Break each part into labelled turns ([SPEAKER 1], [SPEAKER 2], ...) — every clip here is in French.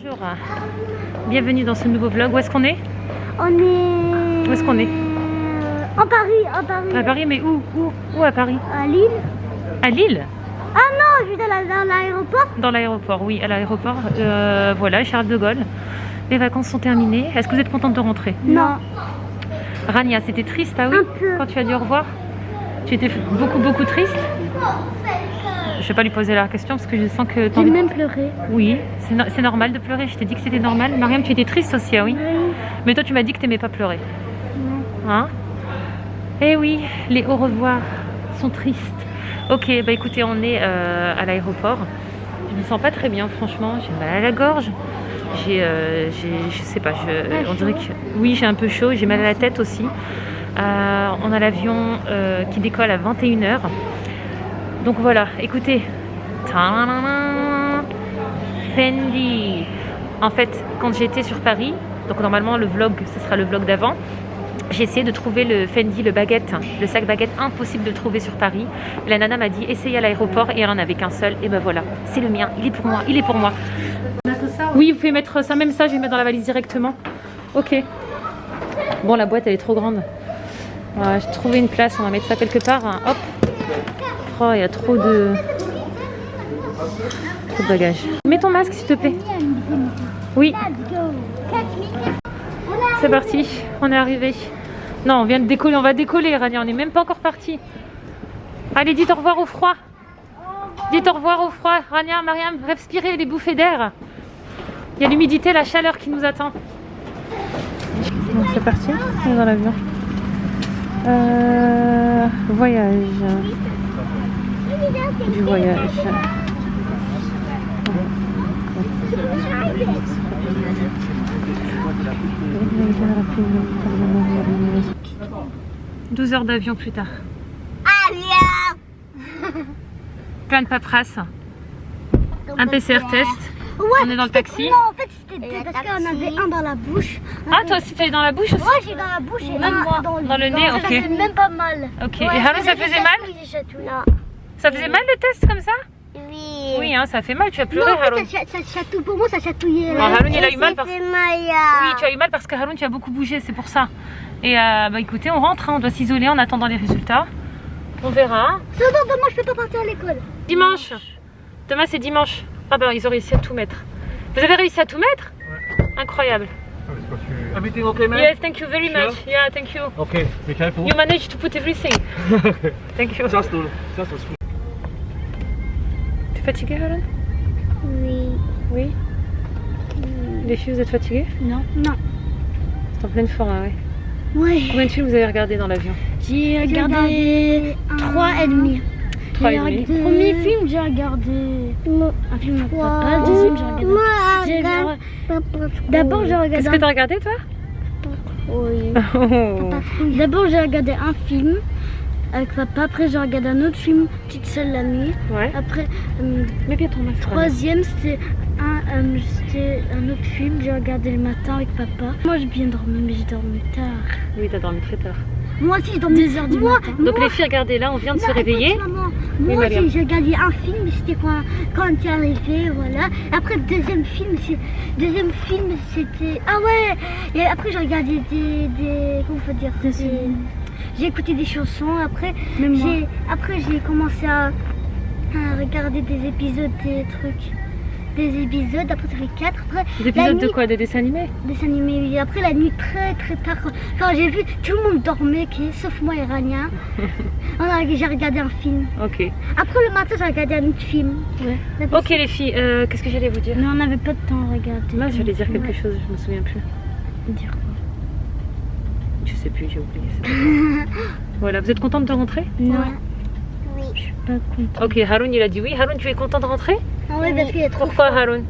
[SPEAKER 1] Bonjour, bienvenue dans ce nouveau vlog. Où est-ce qu'on est
[SPEAKER 2] On est...
[SPEAKER 1] Où est-ce qu'on est
[SPEAKER 2] Euh, En Paris, en Paris.
[SPEAKER 1] À Paris, mais où Où Où à Paris
[SPEAKER 2] À Lille.
[SPEAKER 1] À Lille
[SPEAKER 2] Ah non, je suis dans la- dans l'aéroport.
[SPEAKER 1] Dans l'aéroport, oui, à l'aéroport. Euh, voilà, Charles de Gaulle. Les vacances sont terminées. Est-ce que vous êtes contente de rentrer
[SPEAKER 2] Non.
[SPEAKER 1] Rania, c'était triste, ah oui
[SPEAKER 2] Un peu.
[SPEAKER 1] Quand tu as dit au revoir Tu étais beaucoup, beaucoup triste Je vais pas lui poser la question parce que je sens que
[SPEAKER 2] J'ai même pleuré.
[SPEAKER 1] Oui, c'est no- c'est normal de pleurer. Je t'ai dit que c'était normal. Mariam, tu étais triste aussi, ah oui Mais toi, tu m'as dit que t'aimais pas pleurer. Hein? Eh oui, les au revoir sont tristes. Ok, bah écoutez, on est euh, à l'aéroport. Je me sens pas très bien, franchement. J'ai mal à la gorge. J'ai, euh, je sais pas, je, on dirait que oui, j'ai un peu chaud. J'ai mal à la tête aussi. Euh, on a l'avion euh, qui décolle à 21h. Donc voilà, écoutez. Fendi. En fait, quand j'étais sur Paris, donc normalement le vlog, ce sera le vlog d'avant, j'ai essayé de trouver le Fendi, le baguette, le sac baguette, impossible de trouver sur Paris. La nana m'a dit, essaye à l'aéroport et elle en avait qu'un seul. Et ben voilà, c'est le mien, il est pour moi, il est pour moi. Oui, vous pouvez mettre ça, même ça, je vais mettre dans la valise directement. Ok. Bon, la boîte, elle est trop grande. J'ai trouvé une place, on va mettre ça quelque part. Hop. Il y a trop de... Trop de bagages. Mets ton masque, s'il te plaît. Oui, c'est parti. On est arrivé. Non, on vient de décoller. On va décoller, Rania. On n'est même pas encore parti. Allez, dites au revoir au froid. Dites au revoir au froid. Rania, Mariam, respirez les bouffées d'air. Il y a l'humidité, la chaleur qui nous attend. C'est parti. On est dans l'avion. Euh, voyage. Du voyage. « 12 heures d'avion plus tard. Plein de paperasse. Un PCR test.
[SPEAKER 2] Ouais,
[SPEAKER 1] On est dans le taxi.
[SPEAKER 2] Non, en fait, c'était parce qu'on avait un dans la bouche.
[SPEAKER 1] Ah, toi aussi, tu es dans la bouche aussi
[SPEAKER 2] Moi, j'ai dans la bouche et
[SPEAKER 1] Même
[SPEAKER 2] un
[SPEAKER 1] moi.
[SPEAKER 2] dans le
[SPEAKER 1] Dans le nez,
[SPEAKER 2] Ça
[SPEAKER 1] ok.
[SPEAKER 2] fait même pas mal.
[SPEAKER 1] Ok. Et Haroun, ça faisait mal
[SPEAKER 2] mal
[SPEAKER 1] Ça faisait mal le test comme ça?
[SPEAKER 2] Oui.
[SPEAKER 1] Oui, hein, ça fait mal. Tu as
[SPEAKER 2] Non,
[SPEAKER 1] pleuré,
[SPEAKER 2] en fait,
[SPEAKER 1] Haroun.
[SPEAKER 2] ça, ça. Pour moi, ça chatouillait.
[SPEAKER 1] Ah, Haroun, il a eu mal parce Oui, tu as eu mal parce que Haroun, tu as beaucoup bougé, c'est pour ça. Et euh, bah écoutez, on rentre, hein, on doit s'isoler en attendant les résultats. On verra.
[SPEAKER 2] Non, non, demain, je peux pas partir à l'école.
[SPEAKER 1] Dimanche. Demain, c'est dimanche. Ah ben, ils ont réussi à tout mettre. Vous avez réussi à tout mettre? Incroyable.
[SPEAKER 3] Everything okay, man?
[SPEAKER 1] Yes, thank you very
[SPEAKER 3] Sure.
[SPEAKER 1] much. Yeah, thank you.
[SPEAKER 3] Okay, be careful.
[SPEAKER 1] You managed to put everything. Thank you.
[SPEAKER 3] Just to, just to squeeze.
[SPEAKER 1] T'es fatigué, Haroun
[SPEAKER 2] Oui?
[SPEAKER 1] Oui. Les filles, vous êtes fatiguées?
[SPEAKER 2] Non. Non.
[SPEAKER 1] C'est en pleine forme, ouais.
[SPEAKER 2] Ouais.
[SPEAKER 1] Combien de films vous avez regardé dans l'avion?
[SPEAKER 2] J'ai regardé trois et demi.
[SPEAKER 1] Trois et demi.
[SPEAKER 2] Le premier film, j'ai regardé un film avec papa. Le deuxième, j'ai regardé. j'ai- D'abord, j'ai regardé.
[SPEAKER 1] Qu'est-ce que t'as regardé, toi?
[SPEAKER 2] Oui.
[SPEAKER 1] Oh.
[SPEAKER 2] D'abord, j'ai regardé un film avec papa. Après, j'ai regardé un autre film, Petite seule la nuit.
[SPEAKER 1] Ouais.
[SPEAKER 2] Après, euh,
[SPEAKER 1] ton masque.
[SPEAKER 2] troisième, c'était un, euh, un autre film. J'ai regardé le matin avec papa. Moi, j'ai bien dormi, mais j'ai dormi tard.
[SPEAKER 1] Oui, t'as dormi très tard.
[SPEAKER 2] Moi aussi, j'ai dormi 2 heures du matin.
[SPEAKER 1] Donc les filles, regardez là, on vient de se réveiller.
[SPEAKER 2] écoute, maman,
[SPEAKER 1] Oui,
[SPEAKER 2] Moi,
[SPEAKER 1] Mariam.
[SPEAKER 2] j'ai regardé un film, c'était quand, quand tu es arrivé, voilà. Après, le deuxième film, c'est- deuxième film, c'était... Ah ouais Et après, j'ai regardé des... des comment faut dire des- J'ai écouté des chansons, après, j'ai après j'ai commencé à, à regarder des épisodes, des trucs... Des épisodes, après ça fait 4, après...
[SPEAKER 1] Des épisodes de quoi? Des dessins animés?
[SPEAKER 2] Des animés, oui. Après, la nuit, très très tard, quand, j'ai vu, tout le monde dormait, sauf moi et Rania. J'ai regardé un film.
[SPEAKER 1] Ok.
[SPEAKER 2] Après le matin, j'ai regardé un autre film. Ouais.
[SPEAKER 1] Ok les filles, euh, qu'est-ce que j'allais vous dire?
[SPEAKER 2] Mais on n'avait pas de temps à regarder.
[SPEAKER 1] Moi, j'allais dire quelque
[SPEAKER 2] Ouais.
[SPEAKER 1] chose, je me souviens plus.
[SPEAKER 2] Dire
[SPEAKER 1] sais plus, j'ai oublié. voilà, vous êtes contente de rentrer?
[SPEAKER 2] Non. Oui. Je suis pas contente.
[SPEAKER 1] Ok, Haroun il a dit oui. Haroun, tu es content de rentrer?
[SPEAKER 2] Ah oui, parce qu'il est trop.
[SPEAKER 1] Pourquoi Haroun?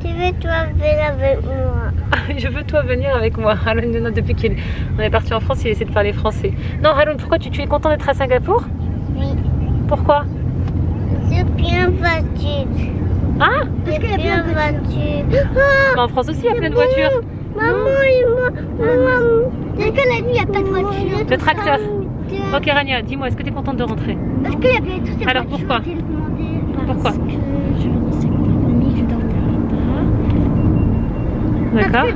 [SPEAKER 2] Tu veux toi venir avec moi
[SPEAKER 1] Je veux toi venir avec moi. Haroun, non, depuis qu'on est parti en France, il essaie de parler français. Non, Haroun, pourquoi tu, tu es content d'être à Singapour?
[SPEAKER 2] Oui.
[SPEAKER 1] Pourquoi?
[SPEAKER 2] C'est bien voiture.
[SPEAKER 1] Ah
[SPEAKER 2] Parce qu'il y a
[SPEAKER 1] En France aussi, il y a plein de voitures.
[SPEAKER 2] Maman et moi. Maman. Est-ce que la nuit, il n'y a pas de voiture
[SPEAKER 1] Le tracteur. Ok, Rania, dis-moi, est-ce que tu es contente de rentrer
[SPEAKER 2] Parce qu'il y avait toutes ces
[SPEAKER 1] Alors, pourquoi
[SPEAKER 2] Parce que je rester avec ma famille, je dors Parce
[SPEAKER 1] D'accord.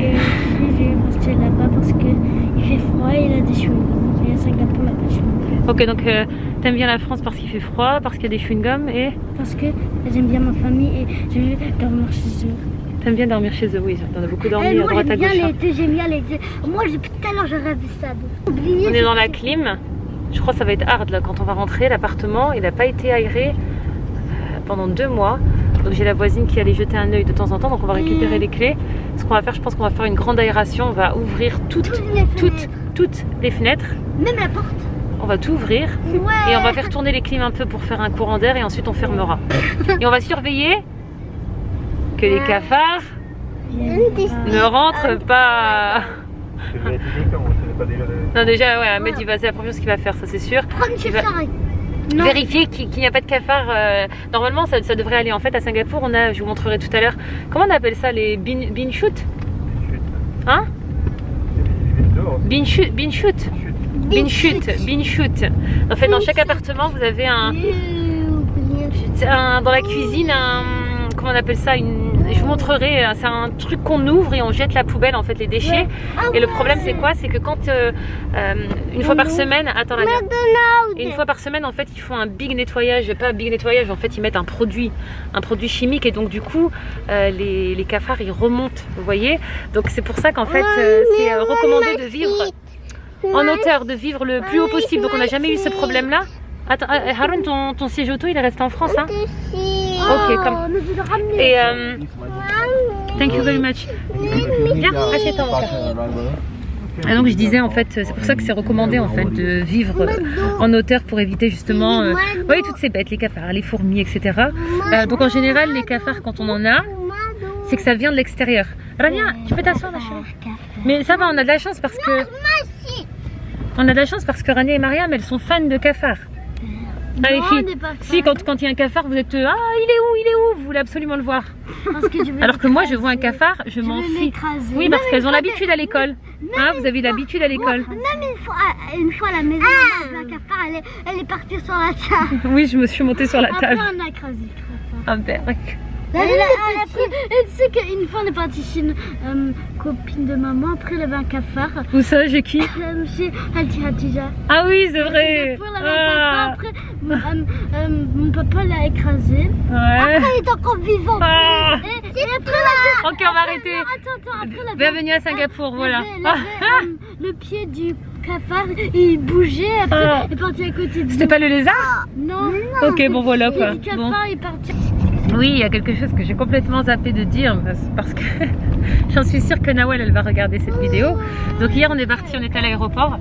[SPEAKER 2] Et je vais rester là-bas parce qu'il fait froid et il a des chewing-gums. Et à Singapour, il a pas de.
[SPEAKER 1] Ok, donc euh, t'aimes bien la France parce qu'il fait froid, parce qu'il y a des chewing-gums et
[SPEAKER 2] Parce que j'aime bien ma famille et je vais dormir chez eux.
[SPEAKER 1] T'aimes bien dormir chez eux. Oui, t'en as beaucoup dormi
[SPEAKER 2] Eh,
[SPEAKER 1] à droite à
[SPEAKER 2] j'aime bien
[SPEAKER 1] gauche. hein.
[SPEAKER 2] j'aime bien l'été. Moi, je- tout à l'heure, je rêve ça. Oubliez.
[SPEAKER 1] On est dans la clim. Je crois que ça va être hard là quand on va rentrer. L'appartement, il n'a pas été aéré euh, pendant deux mois. Donc j'ai la voisine qui allait jeter un œil de temps en temps. Donc on va récupérer
[SPEAKER 2] Mm.
[SPEAKER 1] les clés. Ce qu'on va faire, je pense qu'on va faire une grande aération. On va ouvrir toutes,
[SPEAKER 2] Toutes les
[SPEAKER 1] toutes, les fenêtres.
[SPEAKER 2] Même la porte.
[SPEAKER 1] On va tout ouvrir.
[SPEAKER 2] Ouais.
[SPEAKER 1] Et on va faire tourner les clims un peu pour faire un courant d'air et ensuite on fermera. Et on va surveiller que les cafards ne rentrent pas. Non déjà ouais, Ahmed il va c'est la première chose qu'il va faire, ça c'est sûr.
[SPEAKER 2] Non.
[SPEAKER 1] Vérifier qu'il n'y a pas de cafards. euh, normalement ça, ça devrait aller. En fait à Singapour on a, je vous montrerai tout à l'heure, comment on appelle ça les bin, bin shoot? Hein? Bin shoot, bin shoot. Bin shoot, bin shoot. En fait dans chaque appartement vous avez un, un- dans la cuisine un comment on appelle ça une je vous montrerai c'est un truc qu'on ouvre et on jette la poubelle en fait les déchets. Et le problème c'est quoi? C'est que quand euh, euh, une fois par semaine attends la
[SPEAKER 2] McDonald's.
[SPEAKER 1] et une fois par semaine en fait ils font un big nettoyage. Pas un big nettoyage en fait ils mettent un produit un produit chimique. Et donc du coup euh, les, les cafards ils remontent vous voyez? Donc c'est pour ça qu'en fait euh, c'est euh, recommandé de vivre en hauteur de vivre le plus haut possible. Donc on n'a jamais eu ce problème là Attends, euh, Haroun, ton, ton siège auto, il est resté en France, hein Ok, comme-
[SPEAKER 2] Oh, ramener.
[SPEAKER 1] Et euh, thank you very much. Viens, assieds-toi mon. Et donc je disais en fait, c'est pour ça que c'est recommandé en fait de vivre en hauteur pour éviter justement, euh, voyez toutes ces bêtes, les cafards, les fourmis, etc. Euh, donc en général, les cafards quand on en a, c'est que ça vient de l'extérieur. Rania, tu peux t'asseoir ma chérie Mais ça va, on a de la chance parce que on a de la chance parce que Rania et Mariam, elles sont fans de cafards. Ah les
[SPEAKER 2] Non,
[SPEAKER 1] filles,
[SPEAKER 2] on n'est pas
[SPEAKER 1] si quand quand il y a un cafard, vous êtes euh, ah il est où, il est où, vous voulez absolument le voir.
[SPEAKER 2] Parce que je vais
[SPEAKER 1] Alors que moi, je vois un cafard, je
[SPEAKER 2] Je
[SPEAKER 1] m'en fiche. Oui, parce qu'elles ont l'habitude à l'école. Hein, vous avez l'habitude à l'école.
[SPEAKER 2] Même une fois, à- une fois à la maison, maman, un cafard, elle est, elle est partie sur la table.
[SPEAKER 1] Oui, je me suis montée sur la
[SPEAKER 2] Après,
[SPEAKER 1] table.
[SPEAKER 2] on a écrasé le cafard.
[SPEAKER 1] Ah, berk.
[SPEAKER 2] Elle, elle, elle tu sais qu'une fois on est parti chez une euh, copine de maman, après il y avait un cafard.
[SPEAKER 1] Où ça, j'ai qui?
[SPEAKER 2] Euh, Chez Hatija.
[SPEAKER 1] Ah oui, c'est vrai.
[SPEAKER 2] Après, il y avait un cafard,
[SPEAKER 1] Ah,
[SPEAKER 2] après euh, euh, mon papa l'a écrasé.
[SPEAKER 1] ouais.
[SPEAKER 2] Après il est encore vivant.
[SPEAKER 1] Ah.
[SPEAKER 2] Et, et après la...
[SPEAKER 1] Ok, on va arrêter.
[SPEAKER 2] Attends, attends, après la
[SPEAKER 1] Bienvenue à Singapour, voilà.
[SPEAKER 2] Il avait, euh, le pied du cafard, il bougeait, après
[SPEAKER 1] Ah.
[SPEAKER 2] il est parti à côté de
[SPEAKER 1] C'était pas le lézard
[SPEAKER 2] Non.
[SPEAKER 1] Ok, bon voilà
[SPEAKER 2] Le
[SPEAKER 1] quoi.
[SPEAKER 2] pied du
[SPEAKER 1] Bon.
[SPEAKER 2] cafard est parti.
[SPEAKER 1] Oui, il y a quelque chose que j'ai complètement zappé de dire parce, que j'en suis sûre que Nawel elle va regarder cette vidéo. Donc hier on est parti, on est à l'aéroport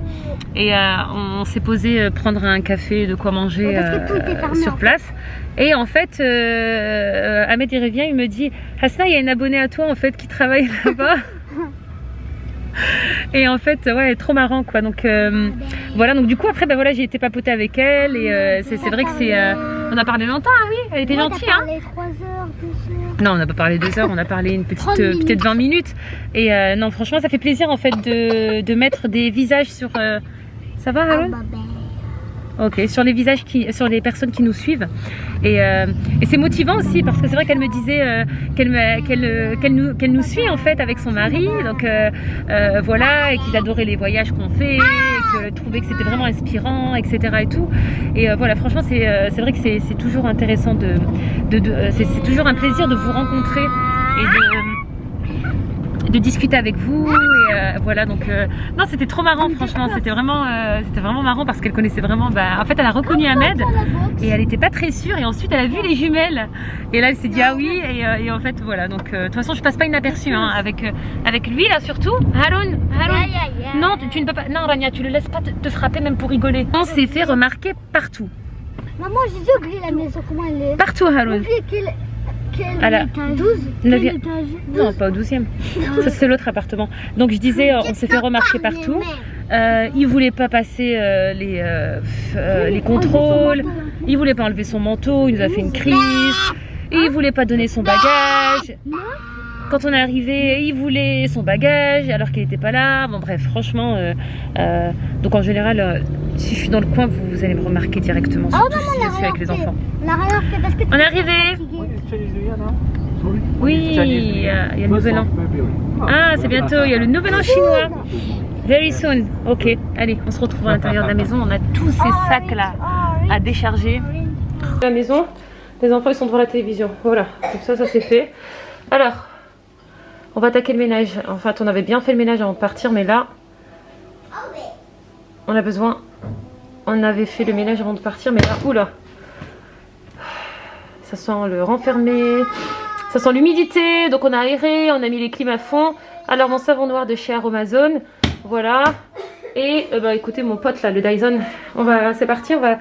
[SPEAKER 1] et euh, on s'est posé euh, prendre un café, de quoi manger euh, sur place. Et en fait, euh, Ahmed il revient, il me dit Hasna, il y a une abonnée à toi en fait qui travaille là-bas. Et en fait, ouais, trop marrant quoi. Donc euh, voilà, donc du coup après, ben voilà, j'ai été papoter avec elle et euh, c'est vrai que c'est, euh, on a parlé longtemps, ah oui, elle était gentille, hein.
[SPEAKER 2] Les 3 heures, 2 heures.
[SPEAKER 1] Non, on n'a pas parlé deux heures, on a parlé une petite,
[SPEAKER 2] 30 minutes.
[SPEAKER 1] peut-être 20 minutes. Et non, franchement, ça fait plaisir en fait de, de mettre des visages sur. Ça va, Haroun
[SPEAKER 2] bah, ben.
[SPEAKER 1] Ok, sur les visages qui, sur les personnes qui nous suivent. Et, euh, et c'est motivant aussi parce que c'est vrai qu'elle me disait euh, qu'elle qu'elle euh, nous, qu'elle nous suit en fait avec son mari. Donc euh, euh, voilà, et qu'ils adoraient les voyages qu'on fait, et trouvait que c'était vraiment inspirant, etc. Et tout. Et euh, voilà, franchement, c'est vrai que c'est toujours intéressant de, de, de- c'est c'est toujours un plaisir de vous rencontrer et de de discuter avec vous et euh, voilà donc euh, non c'était trop marrant franchement c'était vraiment euh, c'était vraiment marrant parce qu'elle connaissait vraiment bah, en fait elle a reconnu Ahmed et elle était pas très sûre et ensuite elle a vu les jumelles et là elle s'est dit ah oui et, et en fait voilà donc de toute façon je passe pas inaperçue hein, avec avec lui là surtout. Haroun non tu, tu ne peux pas non Rania tu le laisses pas te, te frapper même pour rigoler. On s'est fait remarquer partout.
[SPEAKER 2] Maman, j'ai oublié la maison, comment elle est.
[SPEAKER 1] Partout Haroun
[SPEAKER 2] quel, quel
[SPEAKER 1] À la-
[SPEAKER 2] étage 12 Quel
[SPEAKER 1] Neuvième.
[SPEAKER 2] étage
[SPEAKER 1] non pas au 12e ça c'est l'autre appartement. Donc je disais on s'est fait remarquer partout. Euh, il voulait pas passer euh, les, euh, euh, les contrôles, il voulait pas enlever son manteau, il nous a fait une crise, et il voulait pas donner son bagage. Quand on est arrivé, il voulait son bagage alors qu'il était pas là. Bon bref, franchement, donc en général, si je suis dans le coin, vous, vous allez me remarquer directement, surtout si je suis avec les enfants.
[SPEAKER 2] A
[SPEAKER 1] On est arrivé.
[SPEAKER 3] What is Chinese New Year now?
[SPEAKER 1] Oui, il y a, il y a le nouvel an. Ah, c'est bientôt, il y a le nouvel an chinois. Very soon. Ok, allez, on se retrouve à l'intérieur de la maison. On a tous ces sacs là à décharger. La maison, les enfants ils sont devant la télévision. Voilà, comme ça, ça c'est fait. Alors, on va attaquer le ménage. En fait, on avait bien fait le ménage avant de partir, mais là, on a besoin. On avait fait le ménage avant de partir, mais là, oula. Ça sent le renfermé. Ça sent l'humidité. Donc on a aéré, on a mis les clims à fond. Alors mon savon noir de chez Aromazone. Voilà. Et euh, bah écoutez mon pote là, le Dyson. On va, c'est parti, on va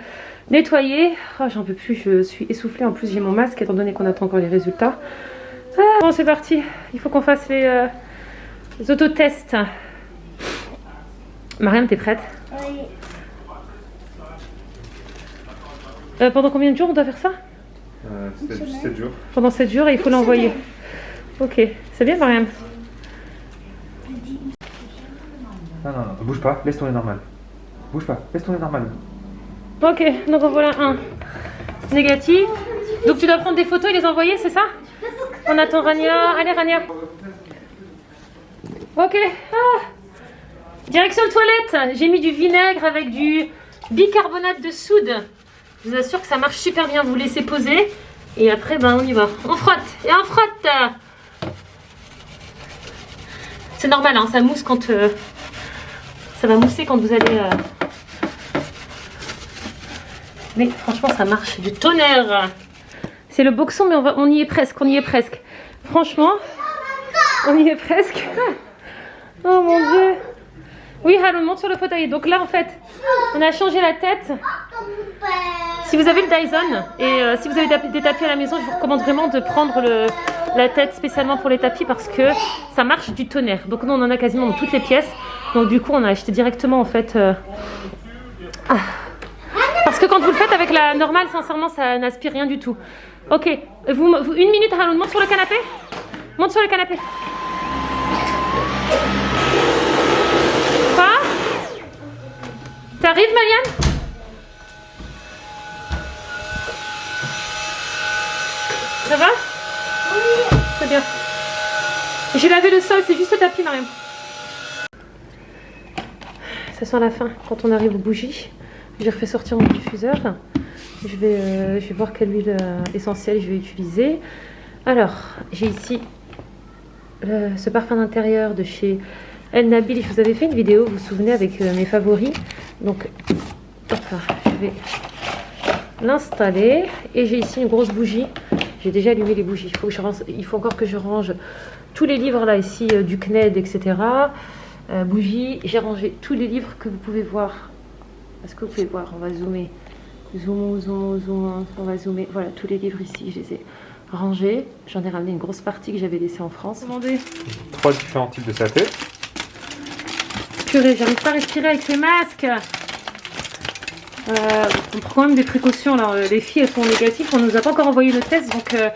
[SPEAKER 1] nettoyer. Oh, j'en peux plus, je suis essoufflée. En plus j'ai mon masque étant donné qu'on attend encore les résultats. Ah, bon c'est parti. Il faut qu'on fasse les, euh, les autotests. Mariam, t'es prête?
[SPEAKER 2] Oui.
[SPEAKER 1] Euh, Pendant combien de jours on doit faire ça?
[SPEAKER 3] Euh, C'était 7 jours.
[SPEAKER 1] Pendant 7 jours et il faut l'envoyer. Ok, c'est bien Mariam.
[SPEAKER 3] Non, non, non, bouge pas, laisse tourner normal. Bouge pas, laisse tourner normal.
[SPEAKER 1] Ok, donc en voilà un négatif. Donc tu dois prendre des photos et les envoyer, c'est ça? On attend Rania. Allez Rania. Ok. Ah. Direction toilette. J'ai mis du vinaigre avec du bicarbonate de soude. Je vous assure que ça marche super bien. Vous laissez poser et après ben on y va. On frotte et on frotte. C'est normal, hein, ça mousse quand euh, ça va mousser quand vous allez. euh, mais franchement, ça marche du tonnerre. C'est le boxon, mais on, va, on y est presque, on y est presque. Franchement, on y est presque. Oh mon dieu. Oui, Haroun, monte sur le fauteuil. Donc là, en fait, on a changé la tête. Si vous avez le Dyson et euh, si vous avez des tapis à la maison, je vous recommande vraiment de prendre la tête spécialement pour les tapis parce que ça marche du tonnerre. Donc nous, on en a quasiment dans toutes les pièces. Donc du coup, on a acheté directement en fait. euh, ah. Parce que quand vous le faites avec la normale, sincèrement, ça n'aspire rien du tout. Ok, vous, une minute, Haroun, monte sur le canapé. Monte sur le canapé. Quoi T'arrives, Maliane Ça va? Oui. Très bien. J'ai lavé le sol, c'est juste le tapis, Mariam. Ça sent la fin quand on arrive aux bougies. J'ai refait sortir mon diffuseur. Je vais, euh, je vais voir quelle huile euh, essentielle je vais utiliser. Alors, j'ai ici le- ce parfum d'intérieur de chez El Nabil. Je vous avais fait une vidéo, vous vous souvenez, avec euh, mes favoris. Donc, hop là, je vais l'installer. Et j'ai ici une grosse bougie. J'ai déjà allumé les bougies. Il faut, que je range- il faut encore que je range tous les livres là ici euh, du CNED, etc. Euh, bougie. J'ai rangé tous les livres que vous pouvez voir. Est-ce que vous pouvez voir? On va zoomer. Zoom, zoom, zoom. On va zoomer. Voilà, tous les livres ici, je les ai rangés. J'en ai ramené une grosse partie que j'avais laissée en France. Demandez.
[SPEAKER 3] Trois différents types de satés.
[SPEAKER 1] Purée, j'arrive pas à respirer avec ces masques. Euh, on prend quand même des précautions. Alors, euh, les filles, elles sont négatives. On nous a pas encore envoyé le test. Donc, euh,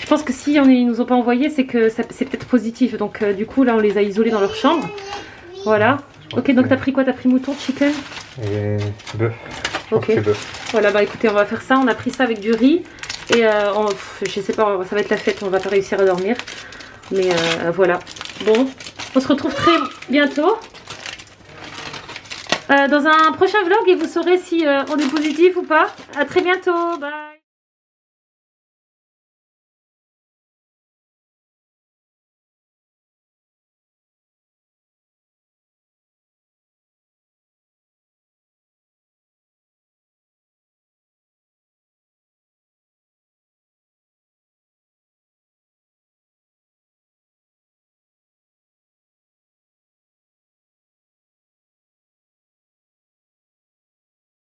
[SPEAKER 1] je pense que si on, ils nous ont pas envoyé, c'est que c'est peut-être positif. Donc, euh, du coup, là, on les a isolés dans leur chambre. Voilà. Ok, donc t'as pris quoi? T'as pris mouton, chicken?
[SPEAKER 3] Et bœuf.
[SPEAKER 1] Ok. Voilà, bah écoutez, on va faire ça. On a pris ça avec du riz. Et on- je sais pas, ça va être la fête. On va pas réussir à dormir. Mais voilà. Bon, on se retrouve très bientôt. Euh, dans un prochain vlog et vous saurez si euh, on est positif ou pas. À très bientôt. Bye.